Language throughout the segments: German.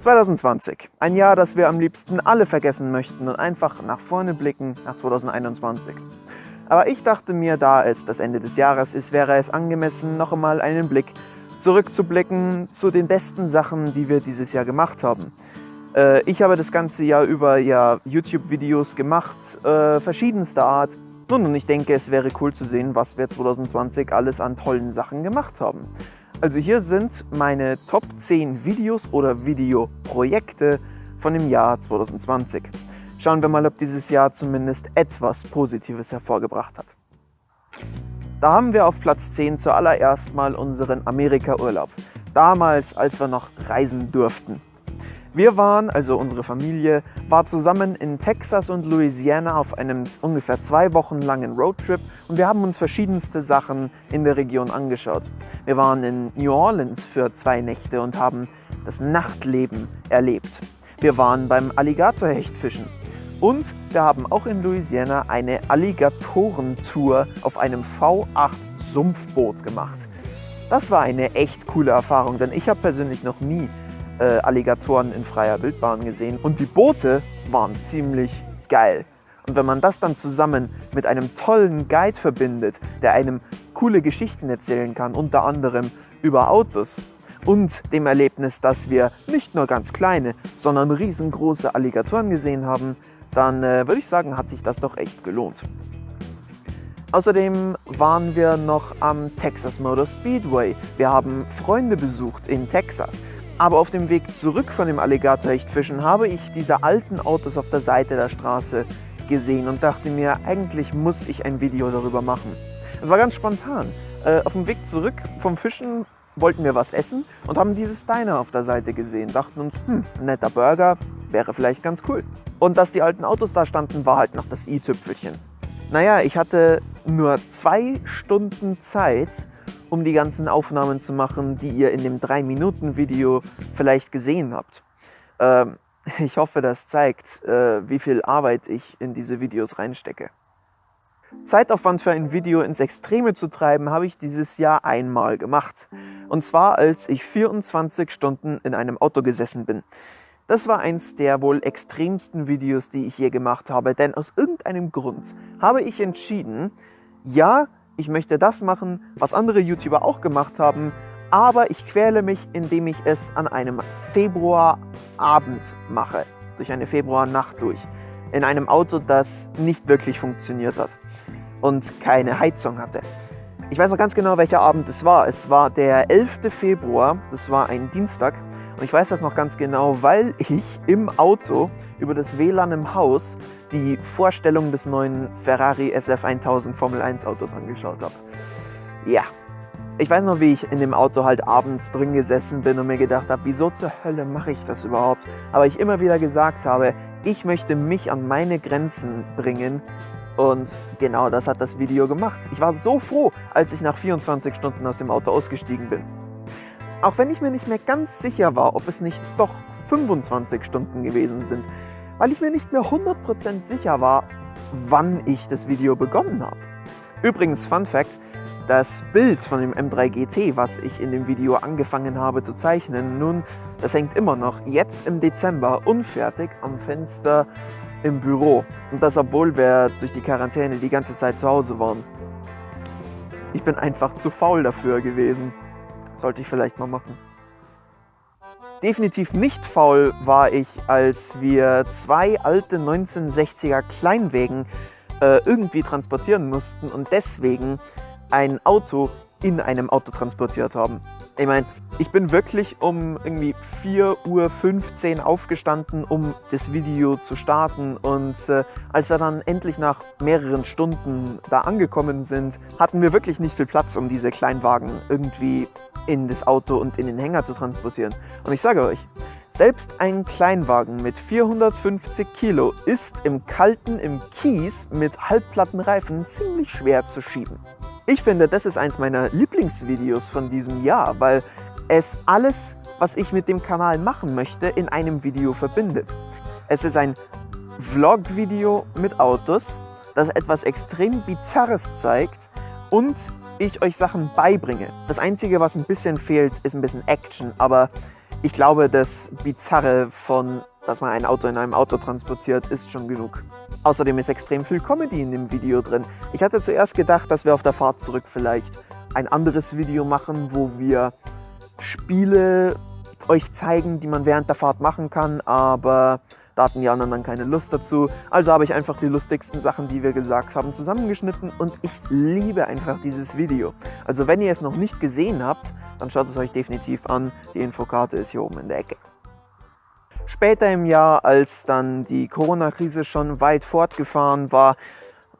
2020, ein Jahr, das wir am liebsten alle vergessen möchten und einfach nach vorne blicken nach 2021. Aber ich dachte mir, da es das Ende des Jahres ist, wäre es angemessen, noch einmal einen Blick zurückzublicken zu den besten Sachen, die wir dieses Jahr gemacht haben. Äh, ich habe das ganze Jahr über ja, YouTube-Videos gemacht, äh, verschiedenster Art. Nun, und ich denke, es wäre cool zu sehen, was wir 2020 alles an tollen Sachen gemacht haben. Also hier sind meine Top 10 Videos oder Videoprojekte von dem Jahr 2020. Schauen wir mal, ob dieses Jahr zumindest etwas Positives hervorgebracht hat. Da haben wir auf Platz 10 zuallererst mal unseren Amerika-Urlaub. Damals, als wir noch reisen durften. Wir waren, also unsere Familie, war zusammen in Texas und Louisiana auf einem ungefähr zwei Wochen langen Roadtrip und wir haben uns verschiedenste Sachen in der Region angeschaut. Wir waren in New Orleans für zwei Nächte und haben das Nachtleben erlebt. Wir waren beim Alligatorhechtfischen und wir haben auch in Louisiana eine Alligatorentour auf einem V8 Sumpfboot gemacht. Das war eine echt coole Erfahrung, denn ich habe persönlich noch nie äh, Alligatoren in freier Wildbahn gesehen und die Boote waren ziemlich geil. Und wenn man das dann zusammen mit einem tollen Guide verbindet, der einem coole Geschichten erzählen kann, unter anderem über Autos und dem Erlebnis, dass wir nicht nur ganz kleine, sondern riesengroße Alligatoren gesehen haben, dann äh, würde ich sagen, hat sich das doch echt gelohnt. Außerdem waren wir noch am Texas Motor Speedway. Wir haben Freunde besucht in Texas. Aber auf dem Weg zurück von dem Alligatorhechtfischen habe ich diese alten Autos auf der Seite der Straße gesehen und dachte mir, eigentlich muss ich ein Video darüber machen. Es war ganz spontan. Äh, auf dem Weg zurück vom Fischen wollten wir was essen und haben dieses Diner auf der Seite gesehen. Dachten uns, hm, netter Burger, wäre vielleicht ganz cool. Und dass die alten Autos da standen, war halt noch das i-Tüpfelchen. Naja, ich hatte nur zwei Stunden Zeit, um die ganzen Aufnahmen zu machen, die ihr in dem 3-Minuten-Video vielleicht gesehen habt. Ähm, ich hoffe, das zeigt, äh, wie viel Arbeit ich in diese Videos reinstecke. Zeitaufwand für ein Video ins Extreme zu treiben, habe ich dieses Jahr einmal gemacht. Und zwar, als ich 24 Stunden in einem Auto gesessen bin. Das war eins der wohl extremsten Videos, die ich je gemacht habe, denn aus irgendeinem Grund habe ich entschieden, ja, ich möchte das machen, was andere YouTuber auch gemacht haben, aber ich quäle mich, indem ich es an einem Februarabend mache, durch eine Februarnacht durch, in einem Auto, das nicht wirklich funktioniert hat und keine Heizung hatte. Ich weiß noch ganz genau, welcher Abend es war. Es war der 11. Februar, das war ein Dienstag und ich weiß das noch ganz genau, weil ich im Auto über das WLAN im Haus die Vorstellung des neuen Ferrari SF1000 Formel 1 Autos angeschaut habe. Ja, ich weiß noch, wie ich in dem Auto halt abends drin gesessen bin und mir gedacht habe, wieso zur Hölle mache ich das überhaupt? Aber ich immer wieder gesagt habe, ich möchte mich an meine Grenzen bringen und genau das hat das Video gemacht. Ich war so froh, als ich nach 24 Stunden aus dem Auto ausgestiegen bin. Auch wenn ich mir nicht mehr ganz sicher war, ob es nicht doch 25 Stunden gewesen sind, weil ich mir nicht mehr 100% sicher war, wann ich das Video begonnen habe. Übrigens, Fun Fact, das Bild von dem M3 GT, was ich in dem Video angefangen habe zu zeichnen, nun, das hängt immer noch jetzt im Dezember unfertig am Fenster im Büro. Und das, obwohl wir durch die Quarantäne die ganze Zeit zu Hause waren. Ich bin einfach zu faul dafür gewesen. Sollte ich vielleicht mal machen. Definitiv nicht faul war ich, als wir zwei alte 1960er Kleinwägen äh, irgendwie transportieren mussten und deswegen ein Auto in einem Auto transportiert haben. Ich meine, ich bin wirklich um irgendwie 4.15 Uhr aufgestanden, um das Video zu starten. Und äh, als wir dann endlich nach mehreren Stunden da angekommen sind, hatten wir wirklich nicht viel Platz, um diese Kleinwagen irgendwie in das Auto und in den Hänger zu transportieren. Und ich sage euch, selbst ein Kleinwagen mit 450 Kilo ist im Kalten im Kies mit halbplatten Reifen ziemlich schwer zu schieben. Ich finde, das ist eins meiner Lieblingsvideos von diesem Jahr, weil es alles, was ich mit dem Kanal machen möchte, in einem Video verbindet. Es ist ein Vlog-Video mit Autos, das etwas extrem Bizarres zeigt und ich euch Sachen beibringe. Das Einzige, was ein bisschen fehlt, ist ein bisschen Action, aber Ich glaube, das Bizarre von, dass man ein Auto in einem Auto transportiert, ist schon genug. Außerdem ist extrem viel Comedy in dem Video drin. Ich hatte zuerst gedacht, dass wir auf der Fahrt zurück vielleicht ein anderes Video machen, wo wir Spiele euch zeigen, die man während der Fahrt machen kann, aber da hatten die anderen dann keine Lust dazu. Also habe ich einfach die lustigsten Sachen, die wir gesagt haben, zusammengeschnitten und ich liebe einfach dieses Video. Also wenn ihr es noch nicht gesehen habt, dann schaut es euch definitiv an. Die Infokarte ist hier oben in der Ecke. Später im Jahr, als dann die Corona-Krise schon weit fortgefahren war,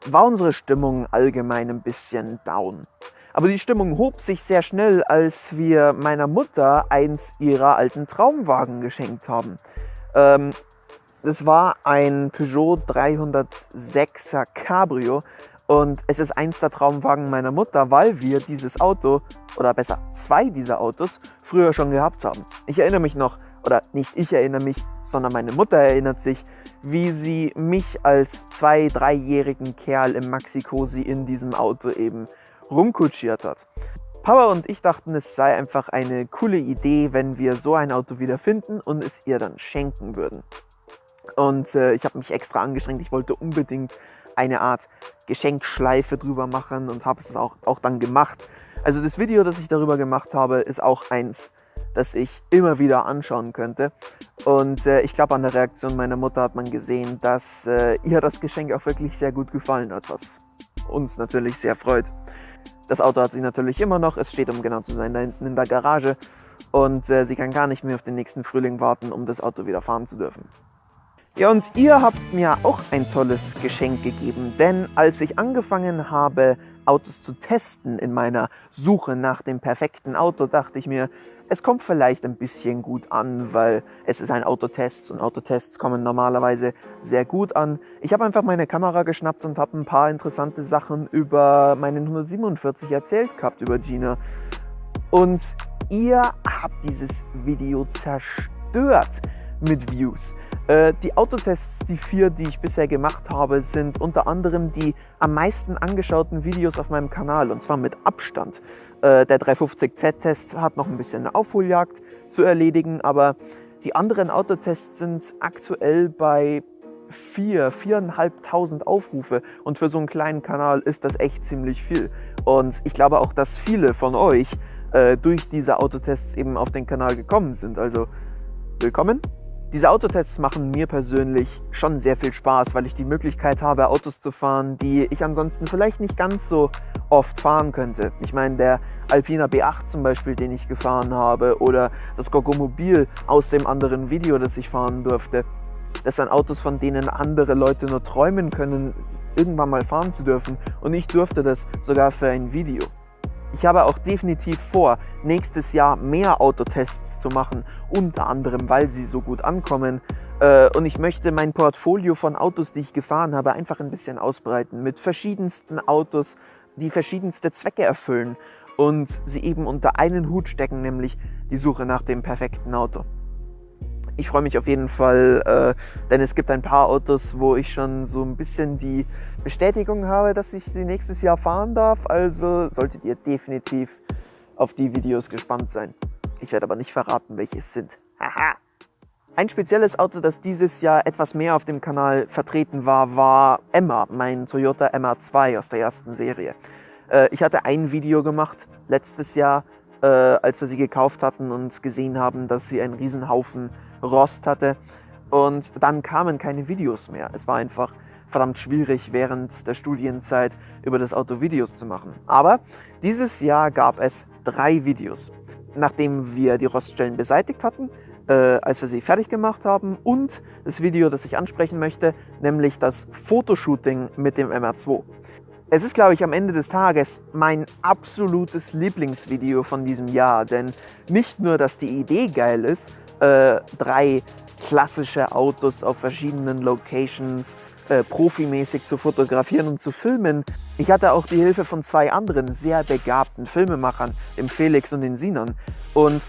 war unsere Stimmung allgemein ein bisschen down. Aber die Stimmung hob sich sehr schnell, als wir meiner Mutter eins ihrer alten Traumwagen geschenkt haben. Ähm, das war ein Peugeot 306er Cabrio und es ist eins der Traumwagen meiner Mutter, weil wir dieses Auto, oder besser zwei dieser Autos, früher schon gehabt haben. Ich erinnere mich noch, oder nicht ich erinnere mich, sondern meine Mutter erinnert sich, wie sie mich als zwei-, dreijährigen Kerl im Maxi-Cosi in diesem Auto eben rumkutschiert hat. Papa und ich dachten, es sei einfach eine coole Idee, wenn wir so ein Auto wieder finden und es ihr dann schenken würden. Und äh, ich habe mich extra angestrengt. Ich wollte unbedingt eine Art Geschenkschleife drüber machen und habe es auch, auch dann gemacht. Also das Video, das ich darüber gemacht habe, ist auch eins, das ich immer wieder anschauen könnte. Und äh, ich glaube, an der Reaktion meiner Mutter hat man gesehen, dass äh, ihr das Geschenk auch wirklich sehr gut gefallen hat, was uns natürlich sehr freut. Das Auto hat sie natürlich immer noch. Es steht, um genau zu sein, da hinten in der Garage. Und äh, sie kann gar nicht mehr auf den nächsten Frühling warten, um das Auto wieder fahren zu dürfen. Ja, und ihr habt mir auch ein tolles Geschenk gegeben, denn als ich angefangen habe, Autos zu testen in meiner Suche nach dem perfekten Auto, dachte ich mir, es kommt vielleicht ein bisschen gut an, weil es ist ein Autotest und Autotests kommen normalerweise sehr gut an. Ich habe einfach meine Kamera geschnappt und habe ein paar interessante Sachen über meinen 147 erzählt gehabt, über Gina. Und ihr habt dieses Video zerstört mit Views. Äh, die Autotests, die vier, die ich bisher gemacht habe, sind unter anderem die am meisten angeschauten Videos auf meinem Kanal und zwar mit Abstand. Äh, der 350Z-Test hat noch ein bisschen eine Aufholjagd zu erledigen, aber die anderen Autotests sind aktuell bei 4, 4.500 Aufrufe und für so einen kleinen Kanal ist das echt ziemlich viel. Und ich glaube auch, dass viele von euch äh, durch diese Autotests eben auf den Kanal gekommen sind. Also willkommen diese Autotests machen mir persönlich schon sehr viel Spaß, weil ich die Möglichkeit habe, Autos zu fahren, die ich ansonsten vielleicht nicht ganz so oft fahren könnte. Ich meine, der Alpina B8 zum Beispiel, den ich gefahren habe, oder das Gogomobil aus dem anderen Video, das ich fahren durfte. Das sind Autos, von denen andere Leute nur träumen können, irgendwann mal fahren zu dürfen. Und ich durfte das sogar für ein Video. Ich habe auch definitiv vor, nächstes Jahr mehr Autotests zu machen, unter anderem, weil sie so gut ankommen. Äh, und ich möchte mein Portfolio von Autos, die ich gefahren habe, einfach ein bisschen ausbreiten, mit verschiedensten Autos, die verschiedenste Zwecke erfüllen und sie eben unter einen Hut stecken, nämlich die Suche nach dem perfekten Auto ich freue mich auf jeden Fall, äh, denn es gibt ein paar Autos, wo ich schon so ein bisschen die Bestätigung habe, dass ich sie nächstes Jahr fahren darf. Also solltet ihr definitiv auf die Videos gespannt sein. Ich werde aber nicht verraten, welche es sind. Haha! Ein spezielles Auto, das dieses Jahr etwas mehr auf dem Kanal vertreten war, war Emma, mein Toyota MR2 aus der ersten Serie. Äh, ich hatte ein Video gemacht letztes Jahr, äh, als wir sie gekauft hatten und gesehen haben, dass sie einen Riesenhaufen Rost hatte. Und dann kamen keine Videos mehr. Es war einfach verdammt schwierig, während der Studienzeit über das Auto Videos zu machen. Aber dieses Jahr gab es drei Videos. Nachdem wir die Roststellen beseitigt hatten, äh, als wir sie fertig gemacht haben und das Video, das ich ansprechen möchte, nämlich das Fotoshooting mit dem MR2. Es ist, glaube ich, am Ende des Tages mein absolutes Lieblingsvideo von diesem Jahr, denn nicht nur, dass die Idee geil ist, äh, drei klassische Autos auf verschiedenen Locations äh, profimäßig zu fotografieren und zu filmen. Ich hatte auch die Hilfe von zwei anderen sehr begabten Filmemachern, dem Felix und den Sinon. Und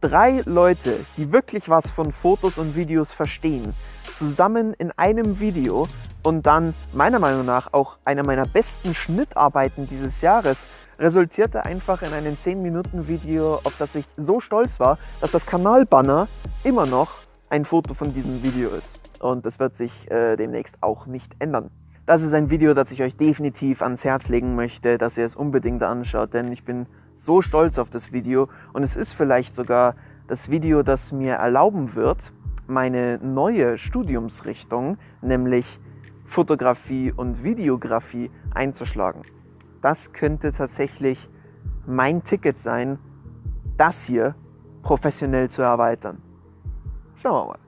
drei Leute, die wirklich was von Fotos und Videos verstehen, zusammen in einem Video und dann meiner Meinung nach auch einer meiner besten Schnittarbeiten dieses Jahres resultierte einfach in einem 10-Minuten-Video, auf das ich so stolz war, dass das Kanalbanner immer noch ein Foto von diesem Video ist. Und das wird sich äh, demnächst auch nicht ändern. Das ist ein Video, das ich euch definitiv ans Herz legen möchte, dass ihr es unbedingt anschaut, denn ich bin so stolz auf das Video und es ist vielleicht sogar das Video, das mir erlauben wird, meine neue Studiumsrichtung, nämlich Fotografie und Videografie einzuschlagen. Das könnte tatsächlich mein Ticket sein, das hier professionell zu erweitern. Schauen wir mal.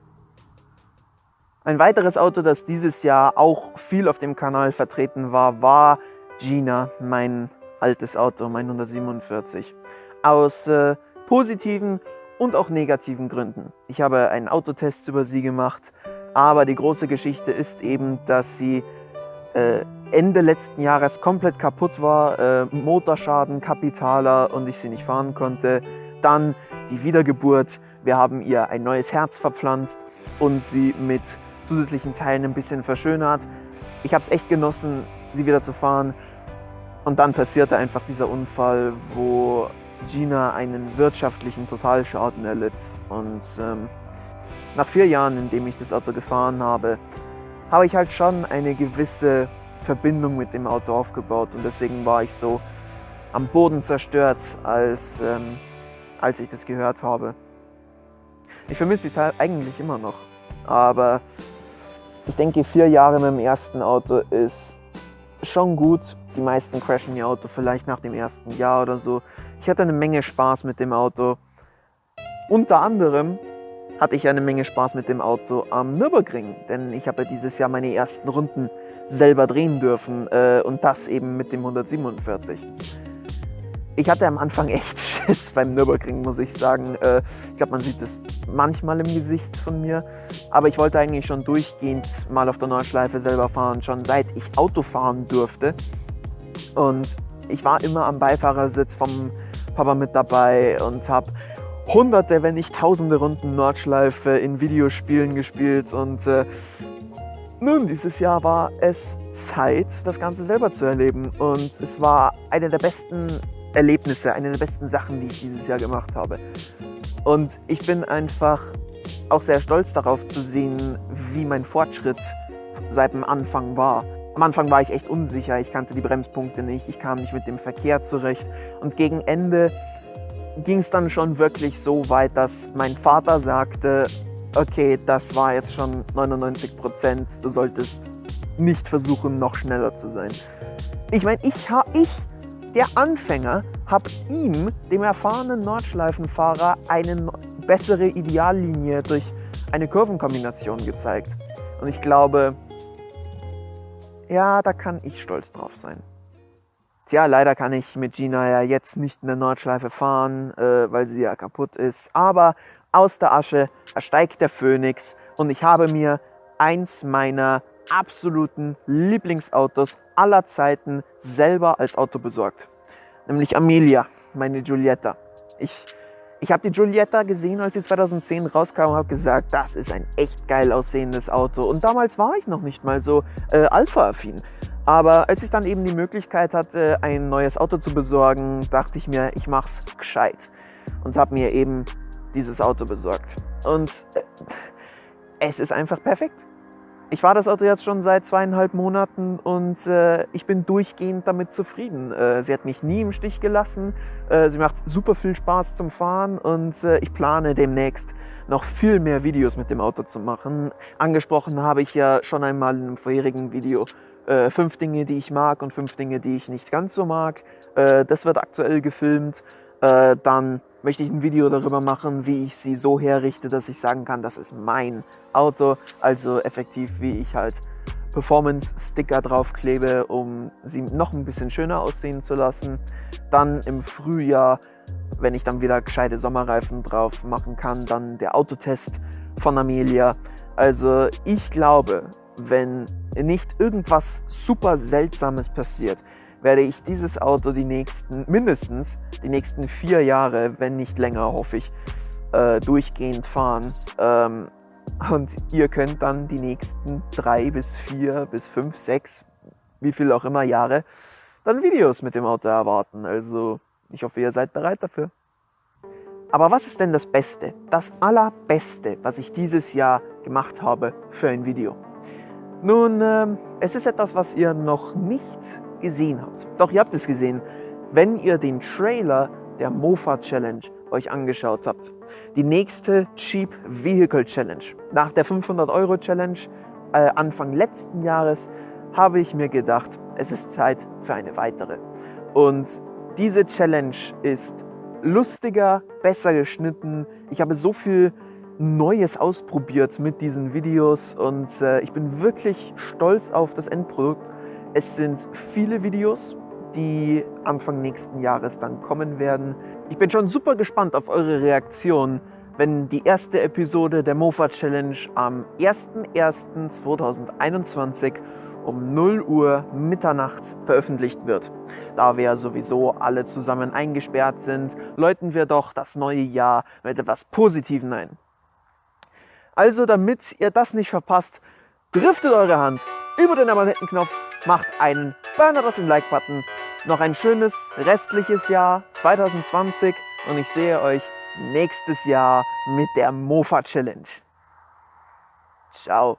Ein weiteres Auto, das dieses Jahr auch viel auf dem Kanal vertreten war, war Gina, mein altes Auto, mein 147. Aus äh, positiven und auch negativen Gründen. Ich habe einen Autotest über sie gemacht, aber die große Geschichte ist eben, dass sie äh, Ende letzten Jahres komplett kaputt war, äh, Motorschaden, Kapitaler und ich sie nicht fahren konnte. Dann die Wiedergeburt. Wir haben ihr ein neues Herz verpflanzt und sie mit zusätzlichen Teilen ein bisschen verschönert. Ich habe es echt genossen, sie wieder zu fahren. Und dann passierte einfach dieser Unfall, wo Gina einen wirtschaftlichen Totalschaden erlitt. Und ähm, nach vier Jahren, in dem ich das Auto gefahren habe, habe ich halt schon eine gewisse Verbindung mit dem Auto aufgebaut. Und deswegen war ich so am Boden zerstört, als, ähm, als ich das gehört habe. Ich vermisse die eigentlich immer noch. Aber ich denke, vier Jahre mit dem ersten Auto ist schon gut. Die meisten crashen ihr Auto vielleicht nach dem ersten Jahr oder so. Ich hatte eine Menge Spaß mit dem Auto. Unter anderem hatte ich eine Menge Spaß mit dem Auto am Nürburgring, denn ich habe dieses Jahr meine ersten Runden selber drehen dürfen äh, und das eben mit dem 147. Ich hatte am Anfang echt Schiss beim Nürburgring, muss ich sagen. Äh, ich glaube, man sieht es manchmal im Gesicht von mir, aber ich wollte eigentlich schon durchgehend mal auf der Nordschleife selber fahren, schon seit ich Auto fahren durfte. Und ich war immer am Beifahrersitz vom Papa mit dabei und habe hunderte, wenn nicht tausende Runden Nordschleife in Videospielen gespielt und äh, nun, dieses Jahr war es Zeit, das Ganze selber zu erleben und es war eine der besten Erlebnisse, eine der besten Sachen, die ich dieses Jahr gemacht habe. Und ich bin einfach auch sehr stolz darauf zu sehen, wie mein Fortschritt seit dem Anfang war. Am Anfang war ich echt unsicher, ich kannte die Bremspunkte nicht, ich kam nicht mit dem Verkehr zurecht und gegen Ende ging es dann schon wirklich so weit, dass mein Vater sagte, okay, das war jetzt schon 99 Prozent, du solltest nicht versuchen, noch schneller zu sein. Ich meine, ich, ich, der Anfänger, habe ihm, dem erfahrenen Nordschleifenfahrer, eine bessere Ideallinie durch eine Kurvenkombination gezeigt. Und ich glaube, ja, da kann ich stolz drauf sein. Tja, leider kann ich mit Gina ja jetzt nicht in der Nordschleife fahren, äh, weil sie ja kaputt ist. Aber aus der Asche ersteigt der Phönix und ich habe mir eins meiner absoluten Lieblingsautos aller Zeiten selber als Auto besorgt. Nämlich Amelia, meine Giulietta. Ich, ich habe die Giulietta gesehen, als sie 2010 rauskam und habe gesagt, das ist ein echt geil aussehendes Auto. Und damals war ich noch nicht mal so äh, Alpha-affin. Aber als ich dann eben die Möglichkeit hatte, ein neues Auto zu besorgen, dachte ich mir, ich mach's gescheit und habe mir eben dieses Auto besorgt. Und äh, es ist einfach perfekt. Ich fahre das Auto jetzt schon seit zweieinhalb Monaten und äh, ich bin durchgehend damit zufrieden. Äh, sie hat mich nie im Stich gelassen. Äh, sie macht super viel Spaß zum Fahren und äh, ich plane demnächst noch viel mehr Videos mit dem Auto zu machen. Angesprochen habe ich ja schon einmal in einem vorherigen Video äh, fünf Dinge, die ich mag und fünf Dinge, die ich nicht ganz so mag. Äh, das wird aktuell gefilmt. Äh, dann möchte ich ein Video darüber machen, wie ich sie so herrichte, dass ich sagen kann, das ist mein Auto. Also effektiv, wie ich halt Performance-Sticker draufklebe, um sie noch ein bisschen schöner aussehen zu lassen. Dann im Frühjahr, wenn ich dann wieder gescheite Sommerreifen drauf machen kann, dann der Autotest von Amelia. Also ich glaube, wenn nicht irgendwas super Seltsames passiert, werde ich dieses Auto die nächsten, mindestens die nächsten vier Jahre, wenn nicht länger, hoffe ich, äh, durchgehend fahren. Ähm, und ihr könnt dann die nächsten drei bis vier bis fünf, sechs, wie viel auch immer Jahre dann Videos mit dem Auto erwarten. Also ich hoffe, ihr seid bereit dafür. Aber was ist denn das Beste, das Allerbeste, was ich dieses Jahr gemacht habe für ein Video? Nun, äh, es ist etwas, was ihr noch nicht gesehen habt. Doch ihr habt es gesehen, wenn ihr den Trailer der Mofa Challenge euch angeschaut habt. Die nächste Cheap Vehicle Challenge. Nach der 500 Euro Challenge äh, Anfang letzten Jahres habe ich mir gedacht, es ist Zeit für eine weitere. Und diese Challenge ist lustiger, besser geschnitten. Ich habe so viel Neues ausprobiert mit diesen Videos und äh, ich bin wirklich stolz auf das Endprodukt. Es sind viele Videos, die Anfang nächsten Jahres dann kommen werden. Ich bin schon super gespannt auf eure Reaktion, wenn die erste Episode der Mofa Challenge am 01.01.2021 um 0 Uhr Mitternacht veröffentlicht wird. Da wir sowieso alle zusammen eingesperrt sind, läuten wir doch das neue Jahr mit etwas Positivem ein. Also damit ihr das nicht verpasst, driftet eure Hand über den Abonnentenknopf, macht einen Burner auf den Like-Button. Noch ein schönes restliches Jahr 2020 und ich sehe euch nächstes Jahr mit der Mofa Challenge. Ciao.